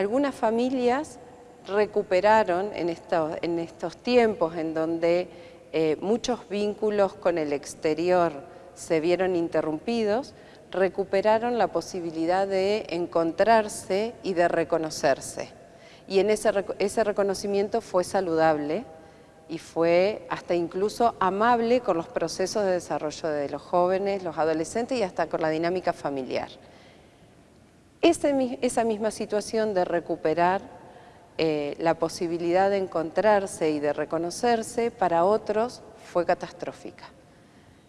algunas familias recuperaron en estos, tiempos en donde eh, muchos vínculos con el exterior se vieron interrumpidos, recuperaron la posibilidad de encontrarse y de reconocerse. Y en ese reconocimiento fue saludable y fue hasta incluso amable con los procesos de desarrollo de los jóvenes, los adolescentes y hasta con la dinámica familiar. Esa misma situación de recuperar eh, la posibilidad de encontrarse y de reconocerse para otros fue catastrófica.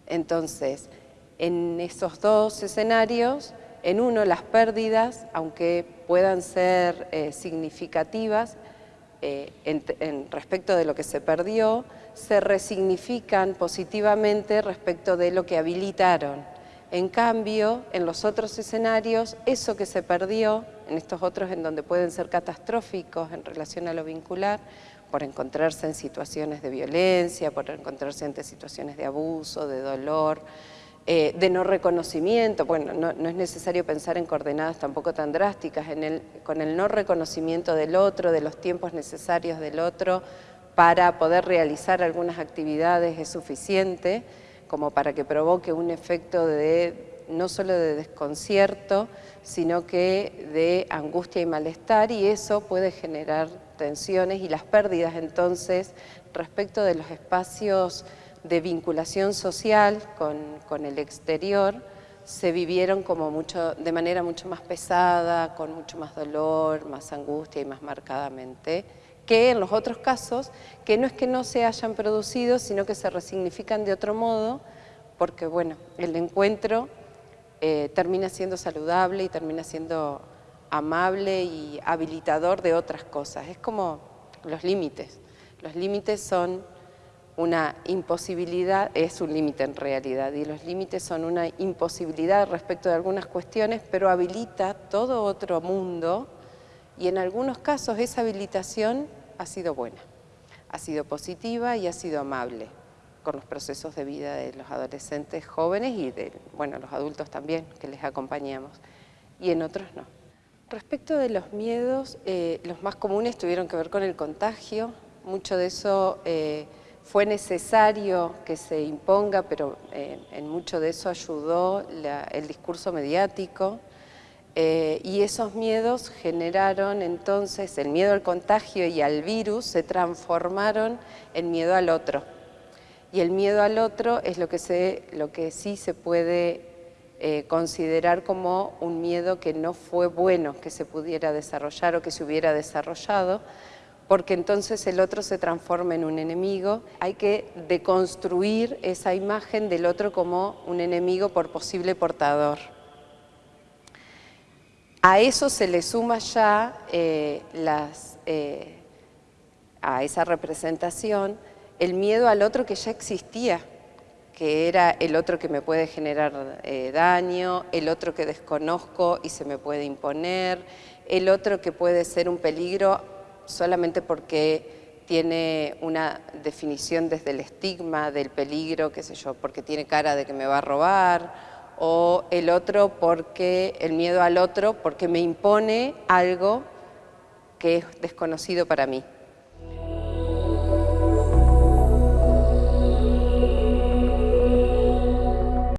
Entonces, en esos dos escenarios, en uno las pérdidas, aunque puedan ser eh, significativas eh, en, respecto de lo que se perdió, se resignifican positivamente respecto de lo que habilitaron. En cambio, en los otros escenarios, eso que se perdió, en estos otros en donde pueden ser catastróficos en relación a lo vincular, por encontrarse en situaciones de violencia, por encontrarse ante situaciones de abuso, de dolor, eh, de no reconocimiento, bueno, no, es necesario pensar en coordenadas tampoco tan drásticas, con el no reconocimiento del otro, de los tiempos necesarios del otro para poder realizar algunas actividades es suficiente como para que provoque un efecto de no solo de desconcierto, sino que de angustia y malestar y eso puede generar tensiones y las pérdidas entonces respecto de los espacios de vinculación social con, el exterior se vivieron como mucho, de manera mucho más pesada, con mucho más dolor, más angustia y más marcadamente, que en los otros casos, que no es que no se hayan producido, sino que se resignifican de otro modo, porque bueno, el encuentro eh, termina siendo saludable y termina siendo amable y habilitador de otras cosas. Es como los límites. Los límites son una imposibilidad, es un límite en realidad, y los límites son una imposibilidad respecto de algunas cuestiones, pero habilita todo otro mundo y en algunos casos esa habilitación ha sido buena, ha sido positiva y ha sido amable con los procesos de vida de los adolescentes jóvenes y de bueno, los adultos también que les acompañamos, y en otros no. Respecto de los miedos, eh, los más comunes tuvieron que ver con el contagio, mucho de eso... Eh, fue necesario que se imponga, pero eh, en mucho de eso ayudó el discurso mediático, eh, y esos miedos generaron entonces, el miedo al contagio y al virus se transformaron en miedo al otro. Y el miedo al otro es lo que, lo que sí se puede eh, considerar como un miedo que no fue bueno que se pudiera desarrollar o que se hubiera desarrollado, porque entonces el otro se transforma en un enemigo. Hay que deconstruir esa imagen del otro como un enemigo por posible portador. A eso se le suma ya eh, eh, a esa representación el miedo al otro que ya existía, que era el otro que me puede generar eh, daño, el otro que desconozco y se me puede imponer, el otro que puede ser un peligro solamente porque tiene una definición desde el estigma del peligro, qué sé yo, porque tiene cara de que me va a robar, o el otro porque, el miedo al otro, porque me impone algo que es desconocido para mí.